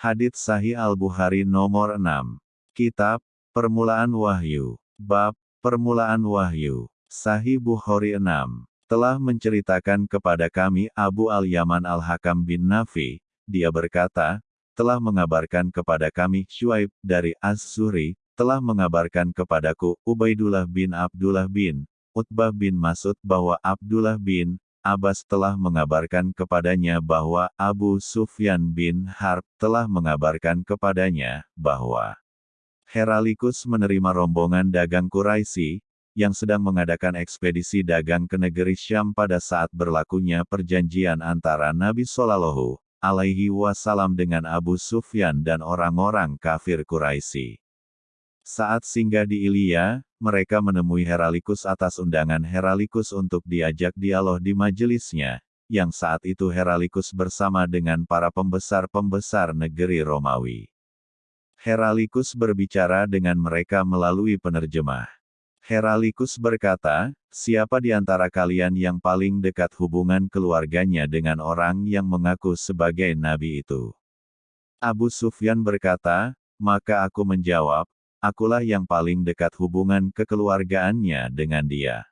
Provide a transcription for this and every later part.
Hadits Sahih Al-Bukhari nomor 6. Kitab, Permulaan Wahyu. Bab, Permulaan Wahyu. Sahih Bukhari 6. Telah menceritakan kepada kami Abu Al-Yaman Al-Hakam bin Nafi, dia berkata, telah mengabarkan kepada kami Shuaib dari Az-Zuri, telah mengabarkan kepadaku Ubaidullah bin Abdullah bin Utbah bin Masud bahwa Abdullah bin Abbas telah mengabarkan kepadanya bahwa Abu Sufyan bin Harb telah mengabarkan kepadanya bahwa Heralikus menerima rombongan dagang Quraisy yang sedang mengadakan ekspedisi dagang ke negeri Syam pada saat berlakunya perjanjian antara Nabi Shallallahu alaihi wasallam dengan Abu Sufyan dan orang-orang kafir Quraisy. Saat singgah di Ilya, mereka menemui Heralikus atas undangan Heralikus untuk diajak dialog di majelisnya, yang saat itu Heralikus bersama dengan para pembesar-pembesar negeri Romawi. Heralikus berbicara dengan mereka melalui penerjemah. Heralikus berkata, siapa di antara kalian yang paling dekat hubungan keluarganya dengan orang yang mengaku sebagai nabi itu? Abu Sufyan berkata, maka aku menjawab, akulah yang paling dekat hubungan kekeluargaannya dengan dia.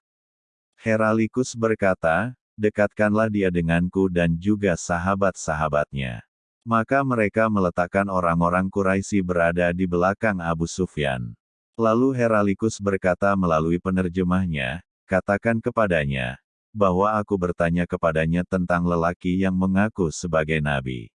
Heralikus berkata, dekatkanlah dia denganku dan juga sahabat-sahabatnya. Maka mereka meletakkan orang-orang Quraisy berada di belakang Abu Sufyan. Lalu Heralikus berkata melalui penerjemahnya, katakan kepadanya, bahwa aku bertanya kepadanya tentang lelaki yang mengaku sebagai nabi.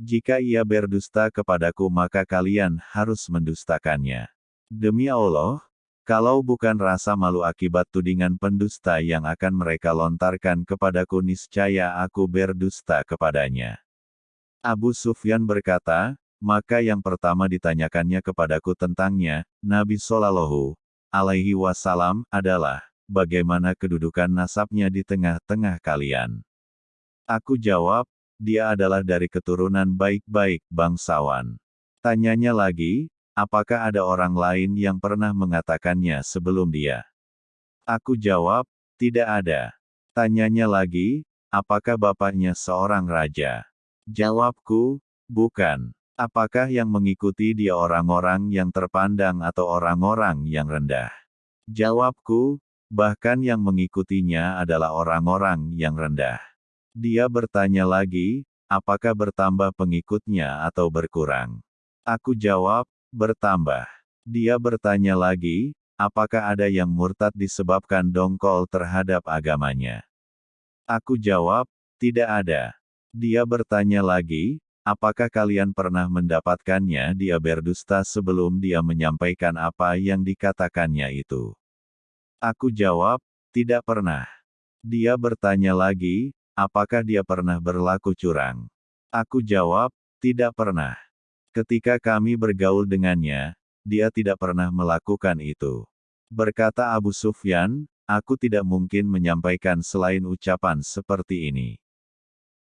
Jika ia berdusta kepadaku maka kalian harus mendustakannya. Demi Allah, kalau bukan rasa malu akibat tudingan pendusta yang akan mereka lontarkan kepadaku niscaya aku berdusta kepadanya. Abu Sufyan berkata, maka yang pertama ditanyakannya kepadaku tentangnya, Nabi Shallallahu alaihi wasallam adalah, bagaimana kedudukan nasabnya di tengah-tengah kalian. Aku jawab, dia adalah dari keturunan baik-baik bangsawan. Tanyanya lagi, apakah ada orang lain yang pernah mengatakannya sebelum dia? Aku jawab, tidak ada. Tanyanya lagi, apakah bapaknya seorang raja? Jawabku, bukan. Apakah yang mengikuti dia orang-orang yang terpandang atau orang-orang yang rendah? Jawabku, bahkan yang mengikutinya adalah orang-orang yang rendah. Dia bertanya lagi, apakah bertambah pengikutnya atau berkurang? Aku jawab, bertambah. Dia bertanya lagi, apakah ada yang murtad disebabkan dongkol terhadap agamanya? Aku jawab, tidak ada. Dia bertanya lagi, apakah kalian pernah mendapatkannya dia berdusta sebelum dia menyampaikan apa yang dikatakannya itu? Aku jawab, tidak pernah. Dia bertanya lagi, Apakah dia pernah berlaku curang? Aku jawab, tidak pernah. Ketika kami bergaul dengannya, dia tidak pernah melakukan itu. Berkata Abu Sufyan, aku tidak mungkin menyampaikan selain ucapan seperti ini.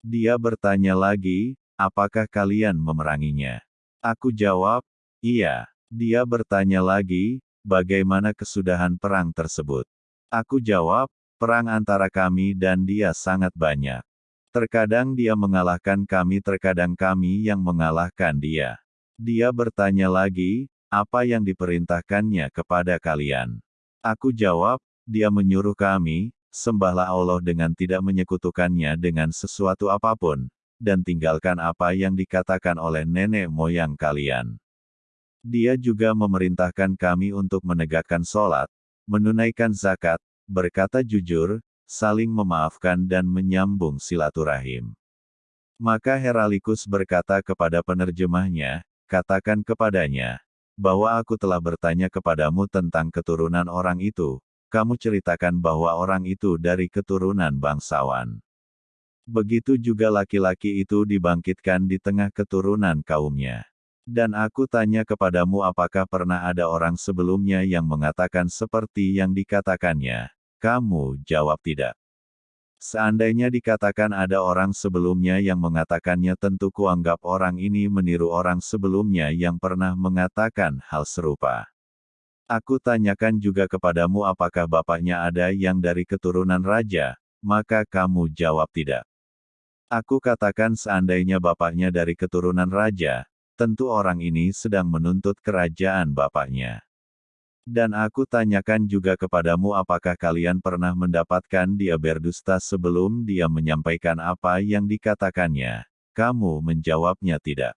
Dia bertanya lagi, apakah kalian memeranginya? Aku jawab, iya. Dia bertanya lagi, bagaimana kesudahan perang tersebut? Aku jawab, Perang antara kami dan dia sangat banyak. Terkadang dia mengalahkan kami terkadang kami yang mengalahkan dia. Dia bertanya lagi, apa yang diperintahkannya kepada kalian? Aku jawab, dia menyuruh kami, sembahlah Allah dengan tidak menyekutukannya dengan sesuatu apa pun, dan tinggalkan apa yang dikatakan oleh nenek moyang kalian. Dia juga memerintahkan kami untuk menegakkan sholat, menunaikan zakat, berkata jujur, saling memaafkan dan menyambung silaturahim. Maka Heralikus berkata kepada penerjemahnya, katakan kepadanya, bahwa aku telah bertanya kepadamu tentang keturunan orang itu, kamu ceritakan bahwa orang itu dari keturunan bangsawan. Begitu juga laki-laki itu dibangkitkan di tengah keturunan kaumnya. Dan aku tanya kepadamu apakah pernah ada orang sebelumnya yang mengatakan seperti yang dikatakannya. Kamu jawab tidak. Seandainya dikatakan ada orang sebelumnya yang mengatakannya tentu kuanggap orang ini meniru orang sebelumnya yang pernah mengatakan hal serupa. Aku tanyakan juga kepadamu apakah bapaknya ada yang dari keturunan raja, maka kamu jawab tidak. Aku katakan seandainya bapaknya dari keturunan raja, tentu orang ini sedang menuntut kerajaan bapaknya. Dan aku tanyakan juga kepadamu apakah kalian pernah mendapatkan dia berdusta sebelum dia menyampaikan apa yang dikatakannya. Kamu menjawabnya tidak.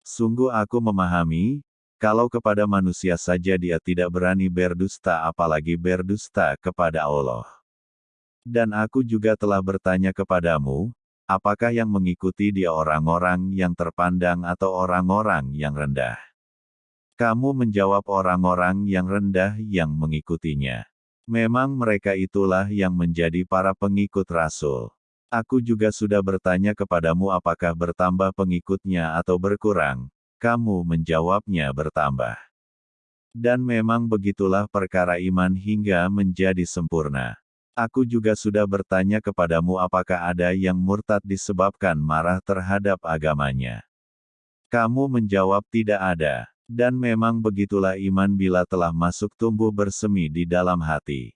Sungguh aku memahami, kalau kepada manusia saja dia tidak berani berdusta apalagi berdusta kepada Allah. Dan aku juga telah bertanya kepadamu, apakah yang mengikuti dia orang-orang yang terpandang atau orang-orang yang rendah? Kamu menjawab orang-orang yang rendah yang mengikutinya. Memang mereka itulah yang menjadi para pengikut Rasul. Aku juga sudah bertanya kepadamu apakah bertambah pengikutnya atau berkurang. Kamu menjawabnya bertambah. Dan memang begitulah perkara iman hingga menjadi sempurna. Aku juga sudah bertanya kepadamu apakah ada yang murtad disebabkan marah terhadap agamanya. Kamu menjawab tidak ada. Dan memang begitulah iman bila telah masuk tumbuh bersemi di dalam hati.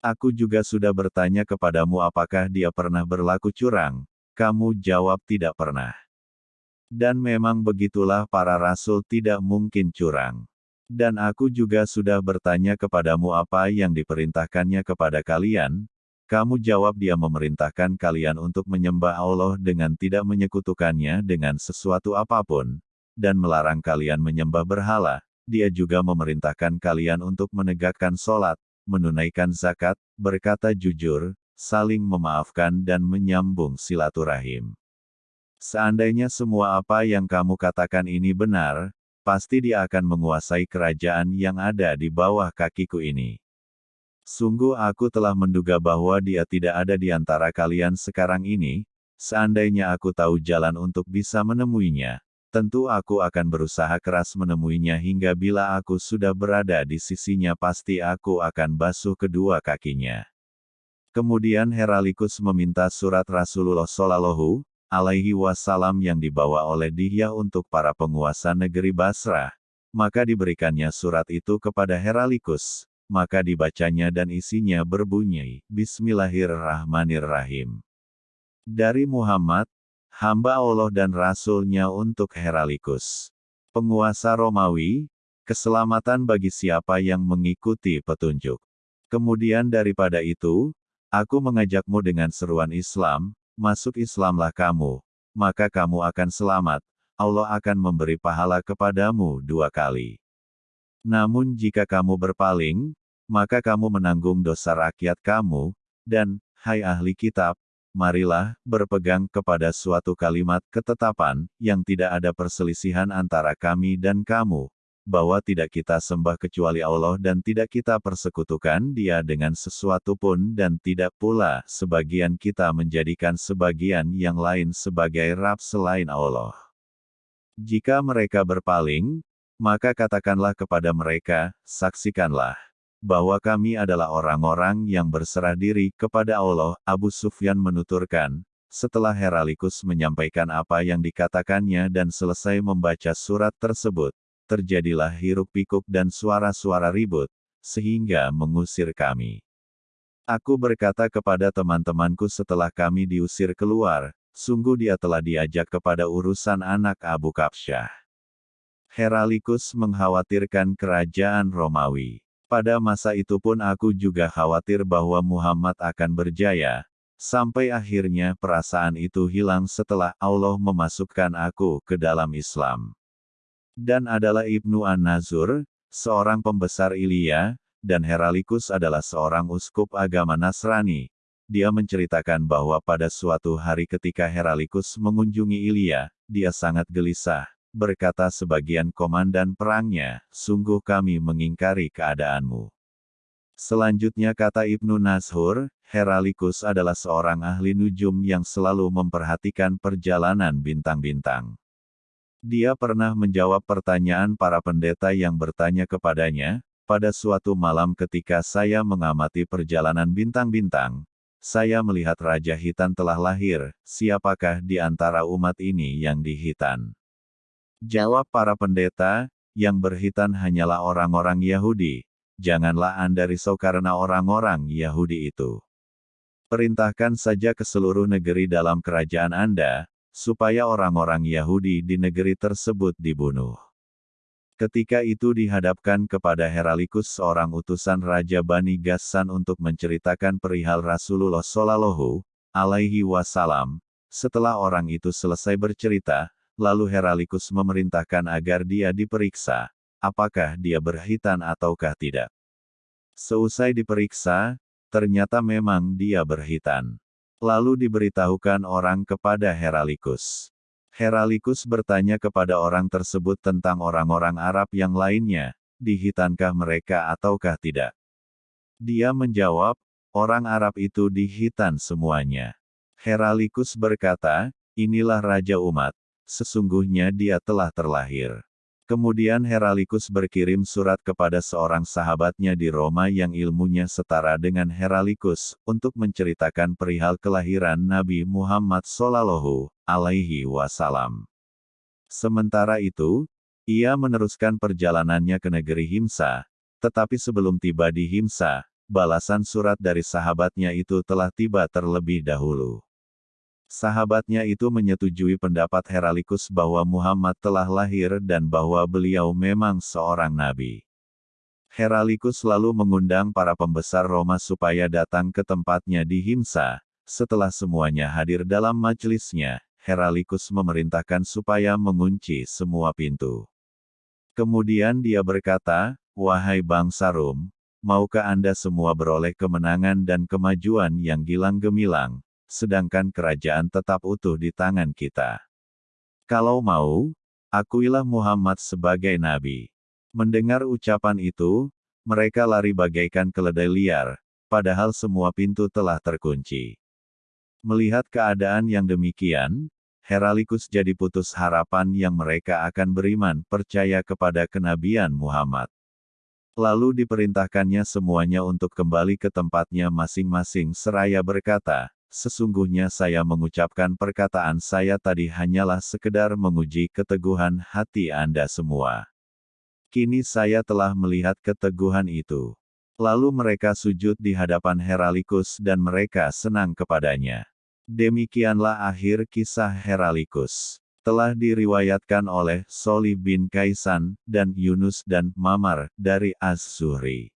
Aku juga sudah bertanya kepadamu apakah dia pernah berlaku curang, kamu jawab tidak pernah. Dan memang begitulah para rasul tidak mungkin curang. Dan aku juga sudah bertanya kepadamu apa yang diperintahkannya kepada kalian, kamu jawab dia memerintahkan kalian untuk menyembah Allah dengan tidak menyekutukannya dengan sesuatu apa pun, dan melarang kalian menyembah berhala, dia juga memerintahkan kalian untuk menegakkan sholat, menunaikan zakat, berkata jujur, saling memaafkan dan menyambung silaturahim. Seandainya semua apa yang kamu katakan ini benar, pasti dia akan menguasai kerajaan yang ada di bawah kakiku ini. Sungguh aku telah menduga bahwa dia tidak ada di antara kalian sekarang ini, seandainya aku tahu jalan untuk bisa menemuinya, Tentu aku akan berusaha keras menemuinya hingga bila aku sudah berada di sisinya pasti aku akan basuh kedua kakinya. Kemudian Heralikus meminta surat Rasulullah Shallallahu alaihi wasallam yang dibawa oleh Dihya untuk para penguasa negeri Basrah. Maka diberikannya surat itu kepada Heralikus, maka dibacanya dan isinya berbunyi, Bismillahirrahmanirrahim. Dari Muhammad, hamba Allah dan Rasul-Nya untuk Heralikus. Penguasa Romawi, keselamatan bagi siapa yang mengikuti petunjuk. Kemudian daripada itu, aku mengajakmu dengan seruan Islam, masuk Islamlah kamu, maka kamu akan selamat, Allah akan memberi pahala kepadamu dua kali. Namun jika kamu berpaling, maka kamu menanggung dosa rakyat kamu, dan, hai ahli kitab, marilah, berpegang kepada suatu kalimat ketetapan, yang tidak ada perselisihan antara kami dan kamu, bahwa tidak kita sembah kecuali Allah dan tidak kita persekutukan dia dengan sesuatu pun dan tidak pula sebagian kita menjadikan sebagian yang lain sebagai Rab selain Allah. Jika mereka berpaling, maka katakanlah kepada mereka, saksikanlah bahwa kami adalah orang-orang yang berserah diri kepada Allah. Abu Sufyan menuturkan, setelah Heralikus menyampaikan apa yang dikatakannya dan selesai membaca surat tersebut, terjadilah hiruk-pikuk dan suara-suara ribut, sehingga mengusir kami. Aku berkata kepada teman-temanku setelah kami diusir keluar, sungguh dia telah diajak kepada urusan anak Abu Kapsyah. Heralikus mengkhawatirkan kerajaan Romawi. Pada masa itu pun aku juga khawatir bahwa Muhammad akan berjaya, sampai akhirnya perasaan itu hilang setelah Allah memasukkan aku ke dalam Islam. Dan adalah Ibnu An-Nazur, seorang pembesar Ilya, dan Heralikus adalah seorang uskup agama Nasrani. Dia menceritakan bahwa pada suatu hari ketika Heralikus mengunjungi Ilya, dia sangat gelisah, berkata sebagian komandan perangnya, sungguh kami mengingkari keadaanmu. Selanjutnya kata Ibnu Nashur, Heralikus adalah seorang ahli nujum yang selalu memperhatikan perjalanan bintang-bintang. Dia pernah menjawab pertanyaan para pendeta yang bertanya kepadanya, pada suatu malam ketika saya mengamati perjalanan bintang-bintang, saya melihat Raja Hitan telah lahir, siapakah di antara umat ini yang dihitan? Jawab para pendeta, yang berhitan hanyalah orang-orang Yahudi. Janganlah Anda risau karena orang-orang Yahudi itu. Perintahkan saja ke seluruh negeri dalam kerajaan Anda, supaya orang-orang Yahudi di negeri tersebut dibunuh. Ketika itu dihadapkan kepada Heralikus seorang utusan Raja Bani Gassan untuk menceritakan perihal Rasulullah Shallallahu alaihi wasallam. Setelah orang itu selesai bercerita, lalu Heralikus memerintahkan agar dia diperiksa, apakah dia berhitan ataukah tidak. Seusai diperiksa, ternyata memang dia berhitan. Lalu diberitahukan orang kepada Heralikus. Heralikus bertanya kepada orang tersebut tentang orang-orang Arab yang lainnya, dihitankah mereka ataukah tidak. Dia menjawab, orang Arab itu dihitan semuanya. Heralikus berkata, inilah Raja umat, sesungguhnya dia telah terlahir. Kemudian Heralikus berkirim surat kepada seorang sahabatnya di Roma yang ilmunya setara dengan Heralikus, untuk menceritakan perihal kelahiran Nabi Muhammad Sallallahu Alaihi Wasallam. Sementara itu, ia meneruskan perjalanannya ke negeri Himsa, tetapi sebelum tiba di Himsa, balasan surat dari sahabatnya itu telah tiba terlebih dahulu. Sahabatnya itu menyetujui pendapat Heralikus bahwa Muhammad telah lahir dan bahwa beliau memang seorang nabi. Heralikus lalu mengundang para pembesar Roma supaya datang ke tempatnya di Himsa. Setelah semuanya hadir dalam majelisnya, Heralikus memerintahkan supaya mengunci semua pintu. Kemudian dia berkata, Wahai bangsa Rum, maukah Anda semua beroleh kemenangan dan kemajuan yang gilang gemilang, sedangkan kerajaan tetap utuh di tangan kita. Kalau mau, akuilah Muhammad sebagai nabi. Mendengar ucapan itu, mereka lari bagaikan keledai liar, padahal semua pintu telah terkunci. Melihat keadaan yang demikian, Heralikus jadi putus harapan yang mereka akan beriman percaya kepada kenabian Muhammad. Lalu diperintahkannya semuanya untuk kembali ke tempatnya masing-masing seraya berkata, Sesungguhnya saya mengucapkan perkataan saya tadi hanyalah sekedar menguji keteguhan hati Anda semua. Kini saya telah melihat keteguhan itu. Lalu mereka sujud di hadapan Heralikus dan mereka senang kepadanya. Demikianlah akhir kisah Heralikus. Telah diriwayatkan oleh Solih bin Kaisan, dan Yunus dan Mamar, dari Az-Zuhri.